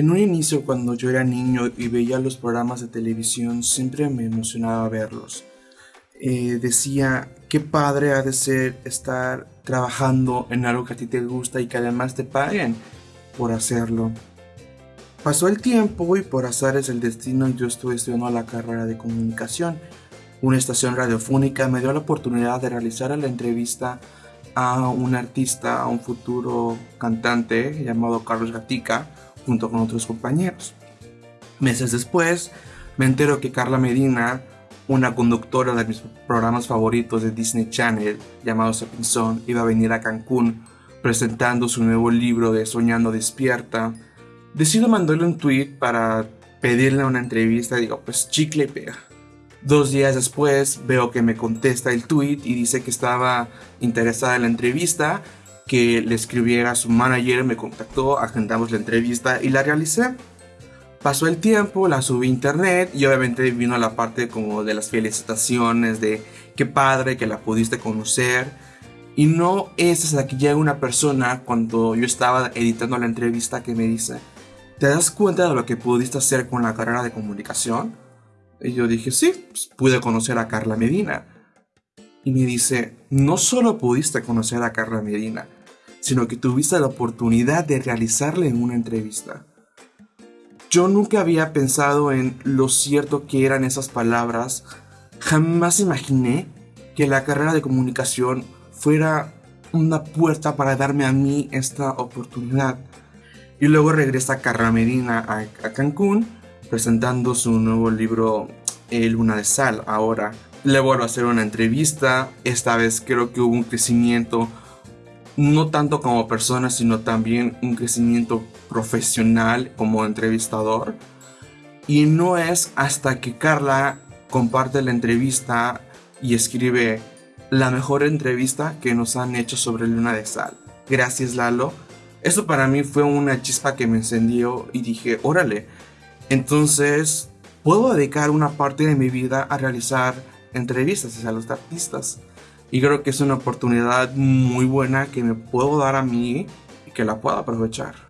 En un inicio, cuando yo era niño y veía los programas de televisión, siempre me emocionaba verlos. Eh, decía, qué padre ha de ser estar trabajando en algo que a ti te gusta y que además te paguen por hacerlo. Pasó el tiempo y por azares el destino yo estuve estudiando la carrera de comunicación. Una estación radiofónica me dio la oportunidad de realizar la entrevista a un artista, a un futuro cantante llamado Carlos Gatica, junto con otros compañeros. Meses después, me entero que Carla Medina, una conductora de mis programas favoritos de Disney Channel, llamado Sapinson, iba a venir a Cancún presentando su nuevo libro de Soñando Despierta. Decido mandarle un tweet para pedirle una entrevista digo, pues chicle pega. Dos días después veo que me contesta el tweet y dice que estaba interesada en la entrevista, que le escribiera a su manager, me contactó, agendamos la entrevista y la realicé. Pasó el tiempo, la subí a internet y obviamente vino la parte como de las felicitaciones, de qué padre que la pudiste conocer. Y no es hasta que llega una persona cuando yo estaba editando la entrevista que me dice, ¿te das cuenta de lo que pudiste hacer con la carrera de comunicación? Y yo dije, sí, pues, pude conocer a Carla Medina. Y me dice, no solo pudiste conocer a Carla Medina, sino que tuviste la oportunidad de realizarle en una entrevista. Yo nunca había pensado en lo cierto que eran esas palabras. Jamás imaginé que la carrera de comunicación fuera una puerta para darme a mí esta oportunidad. Y luego regresa Carla Medina a, a Cancún presentando su nuevo libro Luna de Sal. Ahora le vuelvo a hacer una entrevista. Esta vez creo que hubo un crecimiento, no tanto como persona, sino también un crecimiento profesional como entrevistador. Y no es hasta que Carla comparte la entrevista y escribe la mejor entrevista que nos han hecho sobre Luna de Sal. Gracias Lalo. Eso para mí fue una chispa que me encendió y dije, órale, entonces, puedo dedicar una parte de mi vida a realizar entrevistas a los artistas. Y creo que es una oportunidad muy buena que me puedo dar a mí y que la puedo aprovechar.